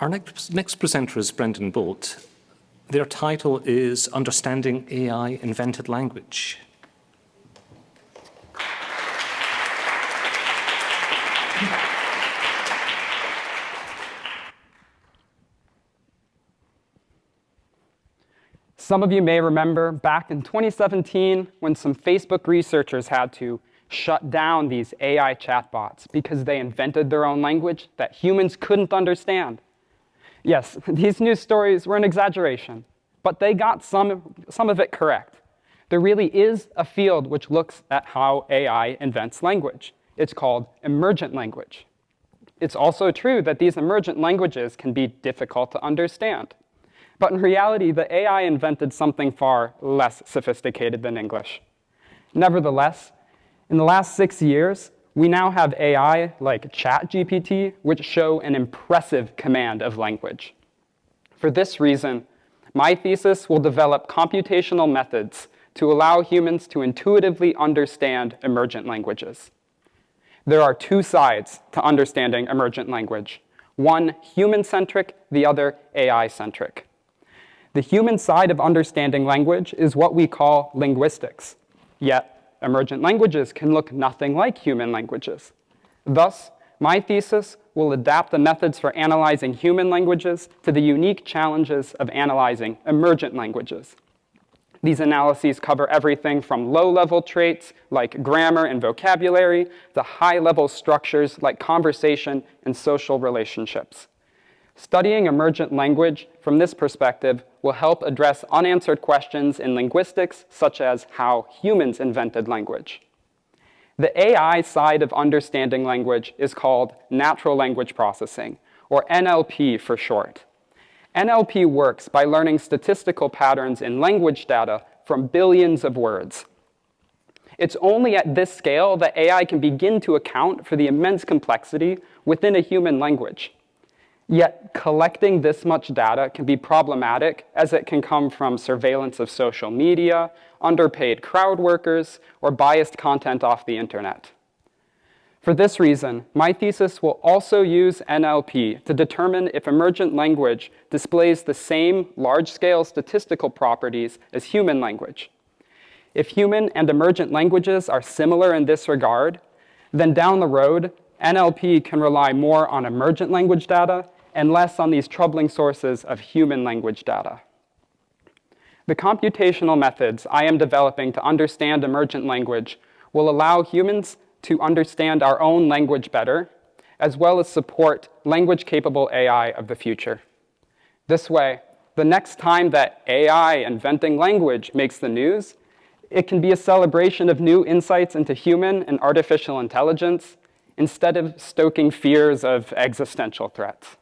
Our next, next presenter is Brendan Bolt. Their title is Understanding AI Invented Language. Some of you may remember back in 2017 when some Facebook researchers had to shut down these AI chatbots because they invented their own language that humans couldn't understand. Yes, these news stories were an exaggeration, but they got some, some of it correct. There really is a field which looks at how AI invents language. It's called emergent language. It's also true that these emergent languages can be difficult to understand. But in reality, the AI invented something far less sophisticated than English. Nevertheless, in the last six years, we now have AI like ChatGPT, which show an impressive command of language. For this reason, my thesis will develop computational methods to allow humans to intuitively understand emergent languages. There are two sides to understanding emergent language. One human-centric, the other AI-centric. The human side of understanding language is what we call linguistics. Yet, emergent languages can look nothing like human languages. Thus, my thesis will adapt the methods for analyzing human languages to the unique challenges of analyzing emergent languages. These analyses cover everything from low-level traits like grammar and vocabulary to high-level structures like conversation and social relationships. Studying emergent language from this perspective will help address unanswered questions in linguistics, such as how humans invented language. The AI side of understanding language is called natural language processing, or NLP for short. NLP works by learning statistical patterns in language data from billions of words. It's only at this scale that AI can begin to account for the immense complexity within a human language. Yet collecting this much data can be problematic as it can come from surveillance of social media, underpaid crowd workers, or biased content off the internet. For this reason, my thesis will also use NLP to determine if emergent language displays the same large-scale statistical properties as human language. If human and emergent languages are similar in this regard, then down the road, NLP can rely more on emergent language data and less on these troubling sources of human language data. The computational methods I am developing to understand emergent language will allow humans to understand our own language better, as well as support language-capable AI of the future. This way, the next time that AI inventing language makes the news, it can be a celebration of new insights into human and artificial intelligence instead of stoking fears of existential threats.